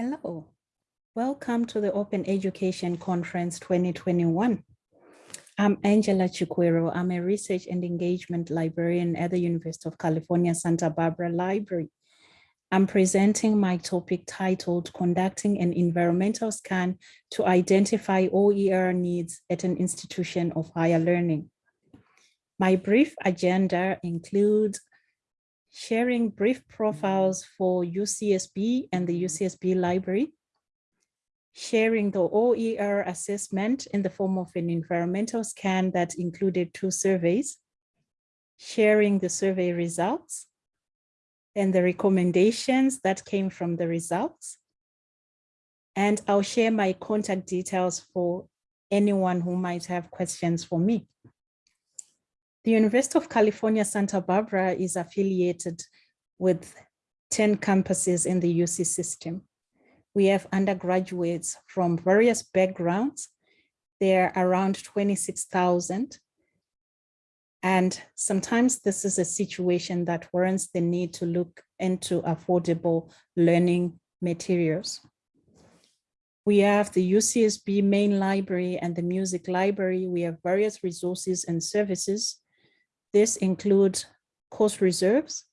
Hello, welcome to the Open Education Conference 2021. I'm Angela Chiquero. I'm a research and engagement librarian at the University of California, Santa Barbara Library. I'm presenting my topic titled Conducting an Environmental Scan to Identify OER Needs at an Institution of Higher Learning. My brief agenda includes sharing brief profiles for UCSB and the mm-hmm. UCSB library, sharing the OER assessment in the form of an environmental scan that included two surveys, sharing the survey results, and the recommendations that came from the results. And I'll share my contact details for anyone who might have questions for me. The University of California, Santa Barbara is affiliated with 10 campuses in the UC system. We have undergraduates from various backgrounds. There are around 26,000. And sometimes this is a situation that warrants the need to look into affordable learning materials. We have the UCSB main library and the music library. We have various resources and services this includes course reserves.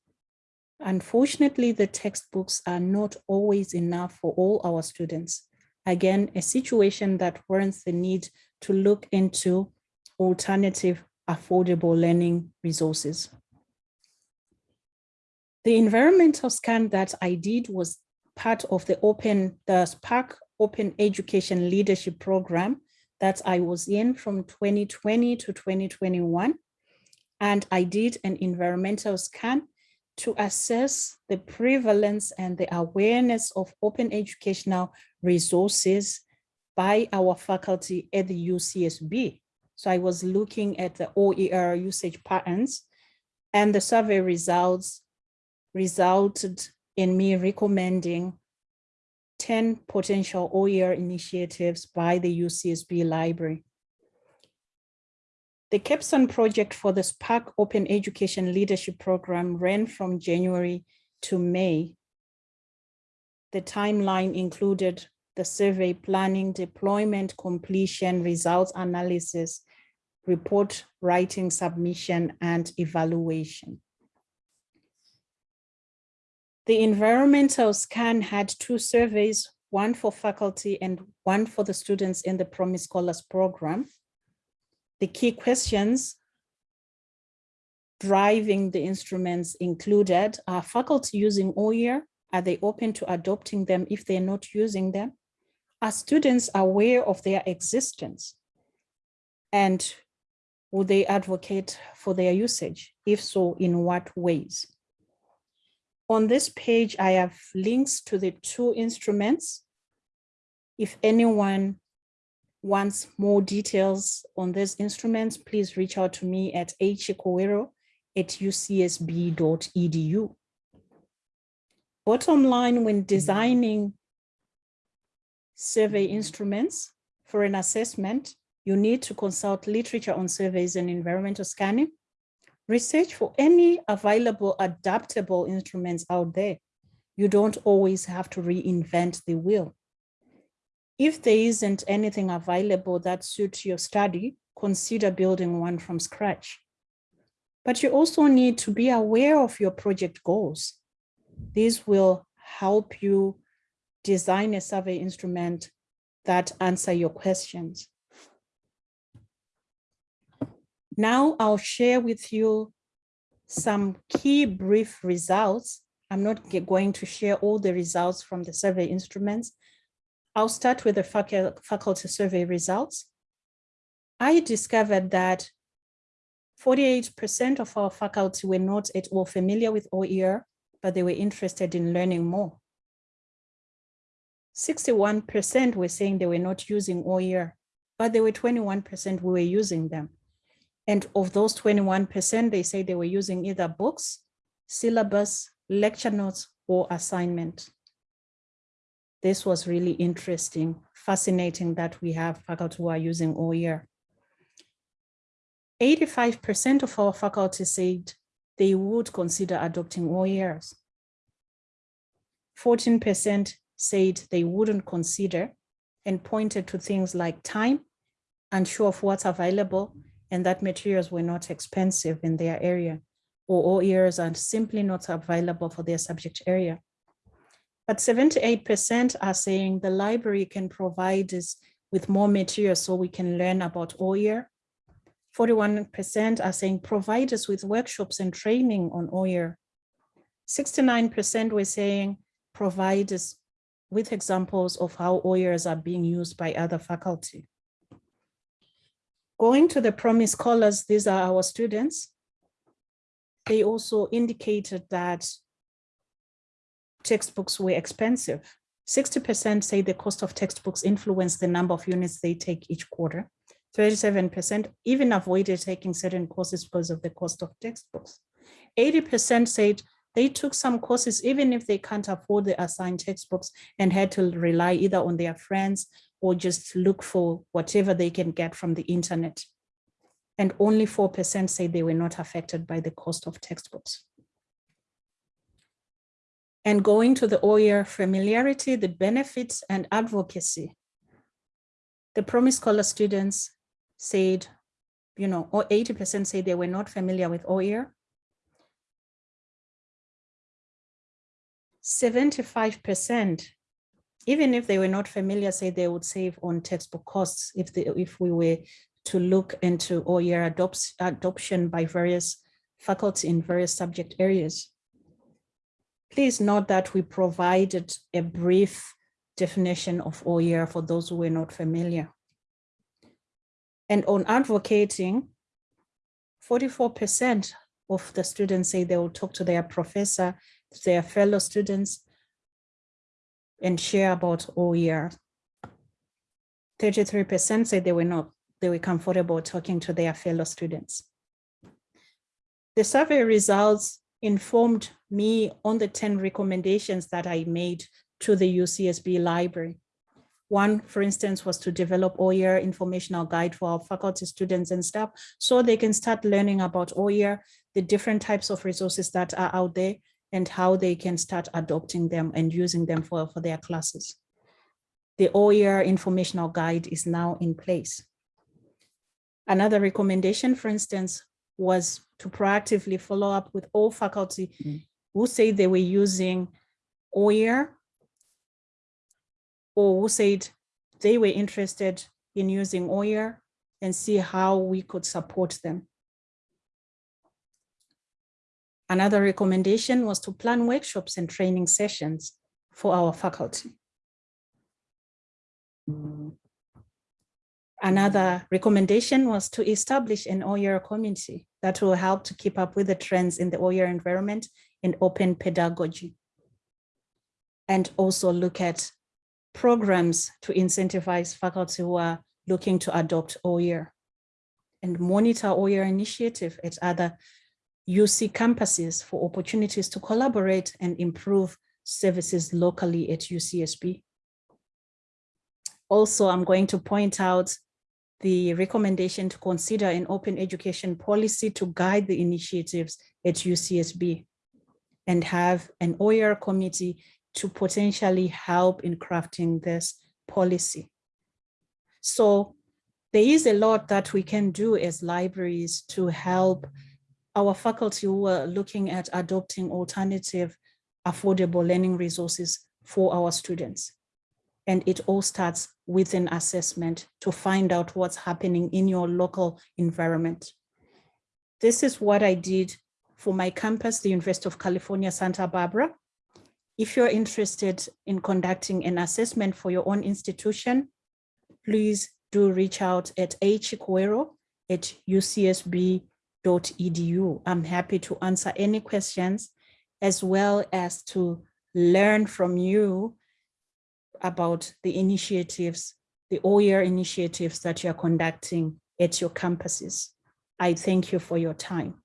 Unfortunately, the textbooks are not always enough for all our students. Again, a situation that warrants the need to look into alternative affordable learning resources. The environmental scan that I did was part of the open, the SPARC Open Education Leadership Program that I was in from 2020 to 2021 and I did an environmental scan to assess the prevalence and the awareness of open educational resources by our faculty at the UCSB. So I was looking at the OER usage patterns and the survey results resulted in me recommending 10 potential OER initiatives by the UCSB library. The capstone project for the SPARC Open Education Leadership Program ran from January to May. The timeline included the survey planning, deployment, completion, results analysis, report writing, submission, and evaluation. The environmental scan had two surveys, one for faculty and one for the students in the Promise Scholars program the key questions driving the instruments included are faculty using OER? Are they open to adopting them if they're not using them? Are students aware of their existence? And would they advocate for their usage? If so, in what ways? On this page, I have links to the two instruments. If anyone wants more details on these instruments, please reach out to me at achikwero at ucsb.edu. Bottom line, when designing survey instruments for an assessment, you need to consult literature on surveys and environmental scanning, research for any available adaptable instruments out there. You don't always have to reinvent the wheel. If there isn't anything available that suits your study, consider building one from scratch. But you also need to be aware of your project goals. These will help you design a survey instrument that answer your questions. Now I'll share with you some key brief results. I'm not going to share all the results from the survey instruments, I'll start with the faculty survey results. I discovered that 48% of our faculty were not at all familiar with OER, but they were interested in learning more. 61% were saying they were not using OER, but there were 21% who were using them. And of those 21%, they say they were using either books, syllabus, lecture notes, or assignment. This was really interesting, fascinating that we have faculty who are using OER. 85% of our faculty said they would consider adopting OERs. 14% said they wouldn't consider and pointed to things like time, unsure of what's available, and that materials were not expensive in their area, or OERs are simply not available for their subject area. But 78% are saying the library can provide us with more materials so we can learn about OER. 41% are saying provide us with workshops and training on OER. 69% were saying provide us with examples of how OERs are being used by other faculty. Going to the promise scholars, these are our students. They also indicated that textbooks were expensive. 60% say the cost of textbooks influence the number of units they take each quarter. 37% even avoided taking certain courses because of the cost of textbooks. 80% said they took some courses even if they can't afford the assigned textbooks and had to rely either on their friends or just look for whatever they can get from the internet. And only 4% say they were not affected by the cost of textbooks. And going to the OER familiarity, the benefits and advocacy. The Promise Scholar students said, you know, or 80% say they were not familiar with OER. 75%, even if they were not familiar, say they would save on textbook costs if they, if we were to look into OER adopts, adoption by various faculty in various subject areas. Please note that we provided a brief definition of OER for those who were not familiar. And on advocating, 44% of the students say they will talk to their professor their fellow students and share about OER. 33% say they were not, they were comfortable talking to their fellow students. The survey results informed me on the 10 recommendations that I made to the UCSB library. One, for instance, was to develop OER informational guide for our faculty, students, and staff so they can start learning about OER, the different types of resources that are out there, and how they can start adopting them and using them for, for their classes. The OER informational guide is now in place. Another recommendation, for instance, was to proactively follow up with all faculty mm -hmm. who say they were using OER or who said they were interested in using OER and see how we could support them. Another recommendation was to plan workshops and training sessions for our faculty. Another recommendation was to establish an OER community that will help to keep up with the trends in the OER environment and open pedagogy. And also look at programs to incentivize faculty who are looking to adopt OER and monitor OER initiative at other UC campuses for opportunities to collaborate and improve services locally at UCSB. Also, I'm going to point out the recommendation to consider an open education policy to guide the initiatives at UCSB and have an OER committee to potentially help in crafting this policy. So there is a lot that we can do as libraries to help our faculty who are looking at adopting alternative affordable learning resources for our students. And it all starts with an assessment to find out what's happening in your local environment. This is what I did for my campus, the University of California, Santa Barbara. If you're interested in conducting an assessment for your own institution, please do reach out at achikwero at ucsb edu. I'm happy to answer any questions as well as to learn from you about the initiatives, the OER initiatives that you're conducting at your campuses. I thank you for your time.